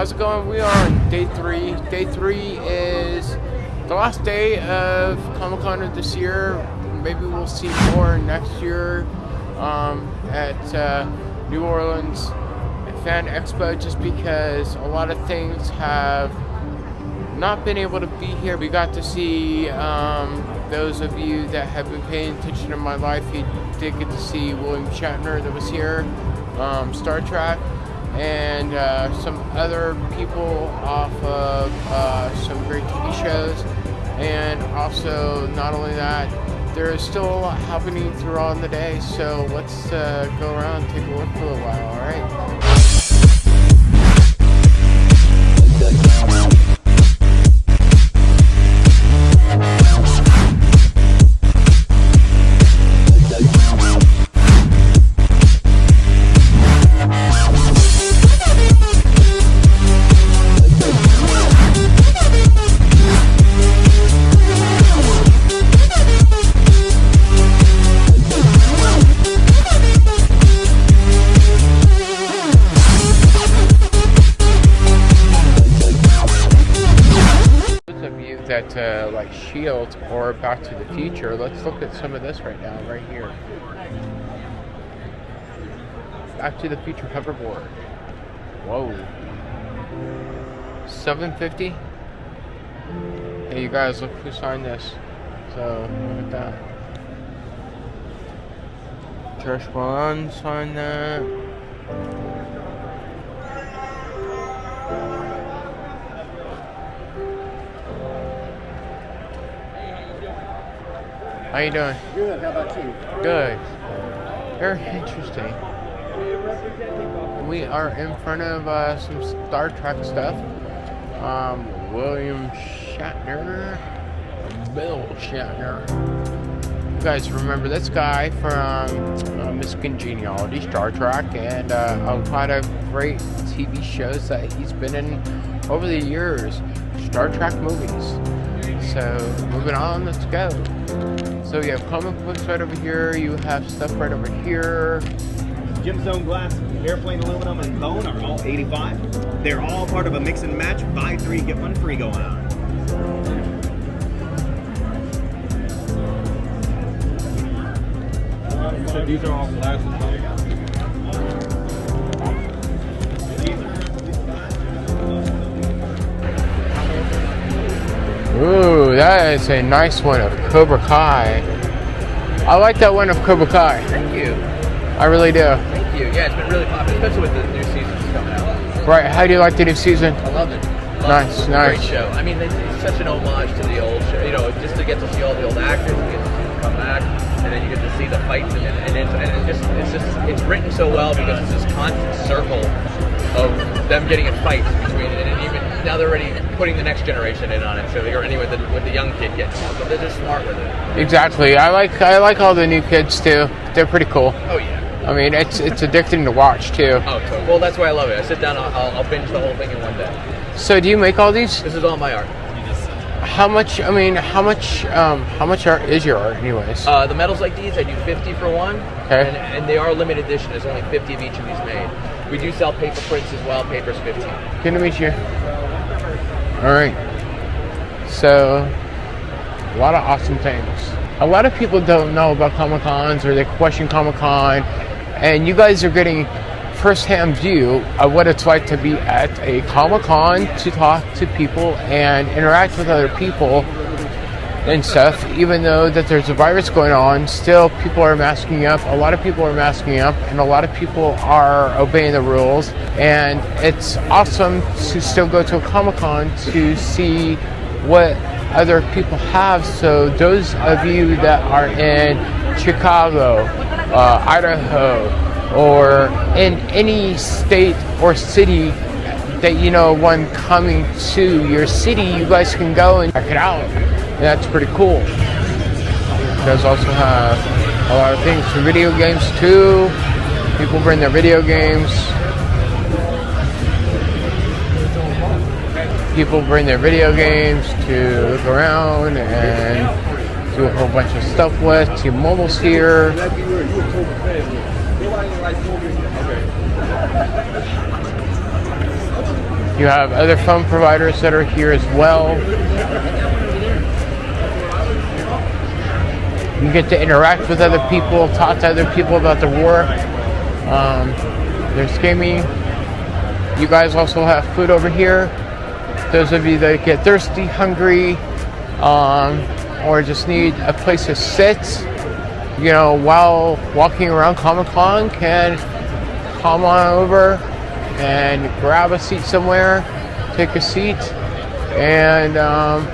How's it going? We are on day three. Day three is the last day of Comic Con of this year. Maybe we'll see more next year um, at uh, New Orleans Fan Expo just because a lot of things have not been able to be here. We got to see um, those of you that have been paying attention in my life. You did get to see William Shatner that was here, um, Star Trek and uh, some other people off of uh, some great TV shows. And also, not only that, there is still a lot happening throughout the day. So let's uh, go around take a look for a while, alright? Shield or Back to the Future, let's look at some of this right now, right here. Back to the Future hoverboard. Whoa. 750 Hey you guys, look who signed this. So, look at that. Trish One signed that. How you doing? Good. How about you? Good. Very interesting. We are in front of uh, some Star Trek stuff. Um, William Shatner, Bill Shatner. You guys remember this guy from uh, Miss Congeniality, Star Trek, and uh, a lot of great TV shows that he's been in over the years. Star Trek movies. So, moving on, let's go. So you have comic books right over here, you have stuff right over here. Gemstone glass, airplane aluminum, and bone are all 85. They're all part of a mix and match, buy three, get one free going on. So these are all glasses. Ooh, that is a nice one of Cobra Kai. I like that one of Cobra Kai. Thank you. I really do. Thank you. Yeah, it's been really popular, especially with the new seasons coming out. Right, how do you like the new season? I love it. Love Nice, it. Nice. Great show. I mean, it's, it's such an homage to the old show. You know, just to get to see all the old actors, and get to see them come back, and then you get to see the fights, and, and, it's, and it just, it's just, it's written so well because it's this constant circle of them getting in fights between, and even now they're already putting the next generation in on it. So you're anyway, the, with the young kid getting out, but they're just smart with it. Exactly. I like I like all the new kids too. They're pretty cool. Oh yeah. I mean, it's it's addicting to watch too. Oh, totally. well, that's why I love it. I sit down, I'll, I'll, I'll binge the whole thing in one day. So, do you make all these? This is all my art. How much? I mean, how much? Um, how much art is your art, anyways? Uh, the medals like these, I do 50 for one. Okay. And, and they are limited edition. There's only 50 of each of these made. We do sell paper prints as well. Paper's 15. Good to meet you. All right. So, a lot of awesome things. A lot of people don't know about Comic Cons or they question Comic Con, and you guys are getting first-hand view of what it's like to be at a Comic Con to talk to people and interact with other people and stuff. Even though that there's a virus going on, still people are masking up. A lot of people are masking up, and a lot of people are obeying the rules. And it's awesome to still go to a Comic Con to see what other people have. So those of you that are in Chicago, uh, Idaho, or in any state or city that you know one coming to your city, you guys can go and check it out. And that's pretty cool. You guys also have a lot of things for video games too. People bring their video games. People bring their video games to look around and do a whole bunch of stuff with. T-Mobile's here. You have other phone providers that are here as well. You get to interact with other people, talk to other people about the war. Um, there's gaming. You guys also have food over here. Those of you that get thirsty, hungry, um, or just need a place to sit, you know, while walking around Comic Con, can come on over and grab a seat somewhere, take a seat, and um,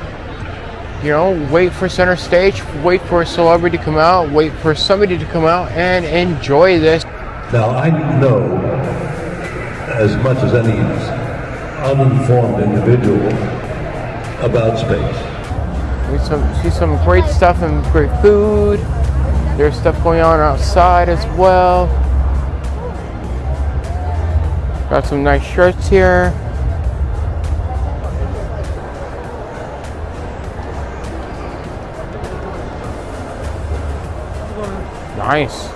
you know, wait for center stage, wait for a celebrity to come out, wait for somebody to come out and enjoy this. Now, I know as much as any uninformed individual about space. We some, see some great stuff and great food. There's stuff going on outside as well. Got some nice shirts here. Nice.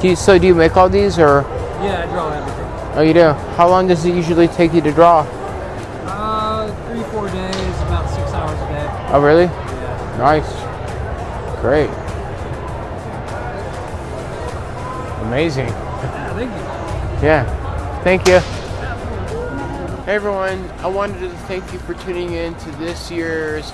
Do you, so do you make all these or? Yeah, I draw everything. Oh, you do? How long does it usually take you to draw? Uh, three, four days, about six hours a day. Oh, really? Yeah. Nice. Great. Amazing. Yeah thank you. Yeah. Thank you. Hey everyone, I wanted to thank you for tuning in to this year's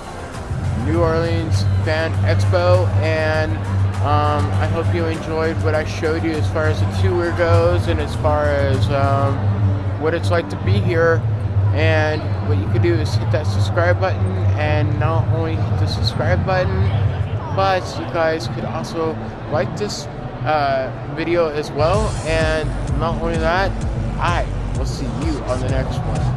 New Orleans Fan Expo and um, I hope you enjoyed what I showed you as far as the tour goes and as far as um, what it's like to be here. And what you could do is hit that subscribe button and not only hit the subscribe button, but you guys could also like this uh, video as well. And not only that, I will see you on the next one.